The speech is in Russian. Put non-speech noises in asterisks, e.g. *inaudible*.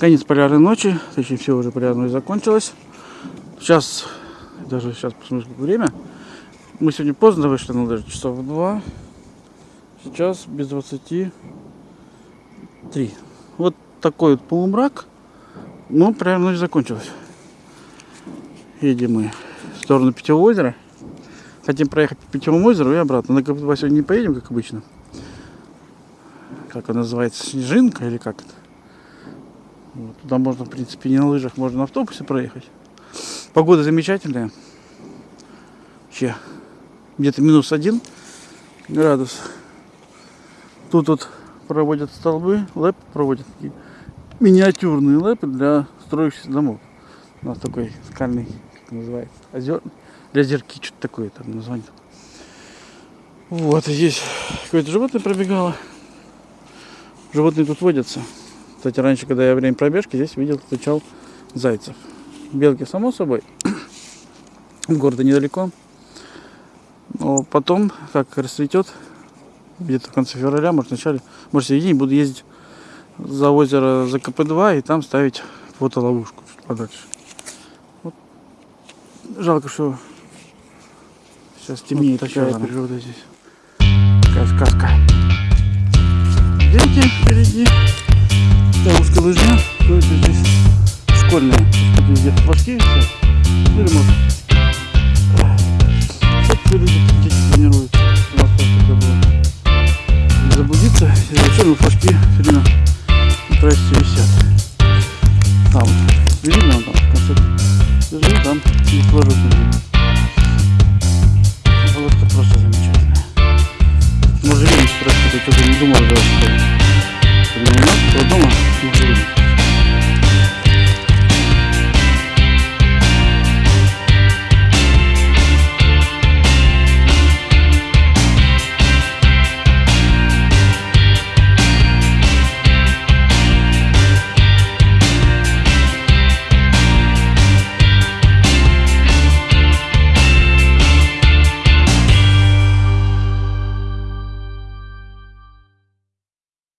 Конец полярной ночи, точнее все уже полярное закончилось. Сейчас, даже сейчас посмотрим сколько время. Мы сегодня поздно вышли, ну даже часов два. Сейчас без 23. Вот такой вот полумрак. Ну, прям ночь закончилась. Едем мы в сторону Питьевого озера. Хотим проехать по Питьевому озеру и обратно. На КП сегодня не поедем, как обычно. Как она называется? Снежинка или как это? Вот. Туда можно, в принципе, не на лыжах, можно на автобусе проехать. Погода замечательная. Вообще, где-то минус один градус. Тут вот проводят столбы, лэп проводят миниатюрные лэпы для строящихся домов. У нас такой скальный, как называется, озер, для озерки, что-то такое там название. Вот, здесь какое-то животное пробегало. Животные тут водятся. Кстати, раньше, когда я время пробежки, здесь видел, встречал зайцев. Белки, само собой. *coughs* От города недалеко. Но потом, как расцветет, где-то в конце февраля, может, в начале, может, в середине буду ездить за озеро за КП-2 и там ставить фотоловушку чуть подальше. Вот. Жалко, что сейчас темнеет вот такая природа здесь. Такая сказка. Дети впереди какая-то это здесь школьные, где фуфшки. все. Ну, ремонт. Все люди дети тренируют. У нас тоже такое было. Не заблудиться. Изначально флажки все время на трассе висят. Там. Видно там в конце. Лежит там и флажок лежит. Просто замечательная. Может, видно, спросить, я что-то не думал даже. 别动啊先吃一